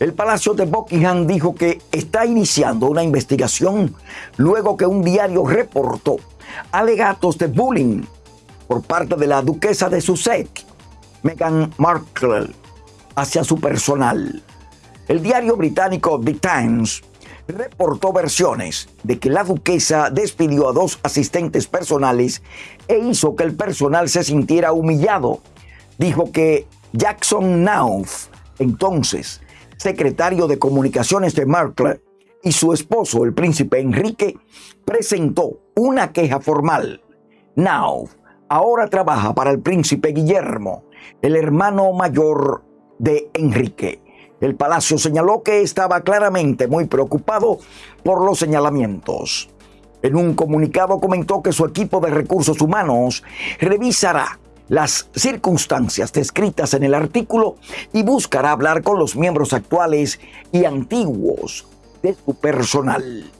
El Palacio de Buckingham dijo que está iniciando una investigación luego que un diario reportó alegatos de bullying por parte de la duquesa de Sussex, Meghan Markle, hacia su personal. El diario británico The Times reportó versiones de que la duquesa despidió a dos asistentes personales e hizo que el personal se sintiera humillado. Dijo que Jackson Nauf, entonces secretario de comunicaciones de Markle, y su esposo, el príncipe Enrique, presentó una queja formal. Nauf ahora trabaja para el príncipe Guillermo, el hermano mayor de Enrique. El palacio señaló que estaba claramente muy preocupado por los señalamientos. En un comunicado comentó que su equipo de recursos humanos revisará las circunstancias descritas en el artículo y buscará hablar con los miembros actuales y antiguos de su personal.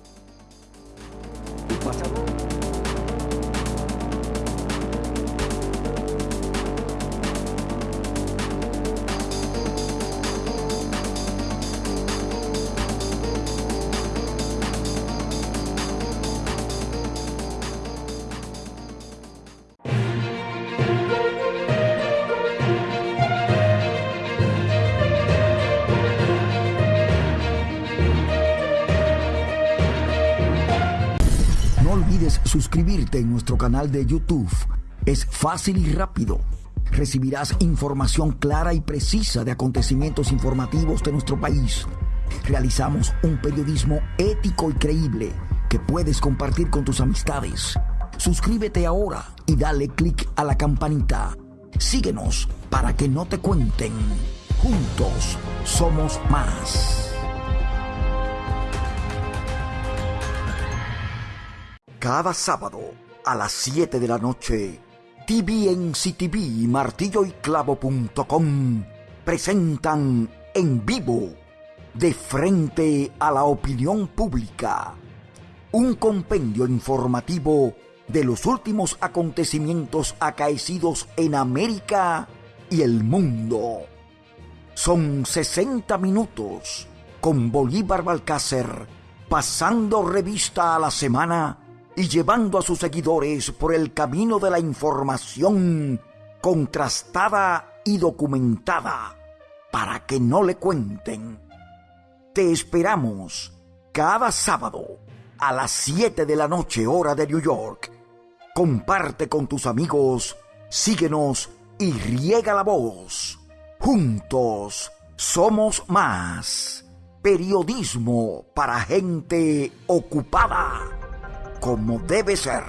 Suscribirte en nuestro canal de YouTube. Es fácil y rápido. Recibirás información clara y precisa de acontecimientos informativos de nuestro país. Realizamos un periodismo ético y creíble que puedes compartir con tus amistades. Suscríbete ahora y dale click a la campanita. Síguenos para que no te cuenten. Juntos somos más. Cada sábado a las 7 de la noche, TVNCTV y martilloyclavo.com presentan en vivo, de frente a la opinión pública, un compendio informativo de los últimos acontecimientos acaecidos en América y el mundo. Son 60 minutos con Bolívar Balcácer pasando revista a la semana y llevando a sus seguidores por el camino de la información contrastada y documentada para que no le cuenten. Te esperamos cada sábado a las 7 de la noche hora de New York. Comparte con tus amigos, síguenos y riega la voz. Juntos somos más. Periodismo para gente ocupada como debe ser.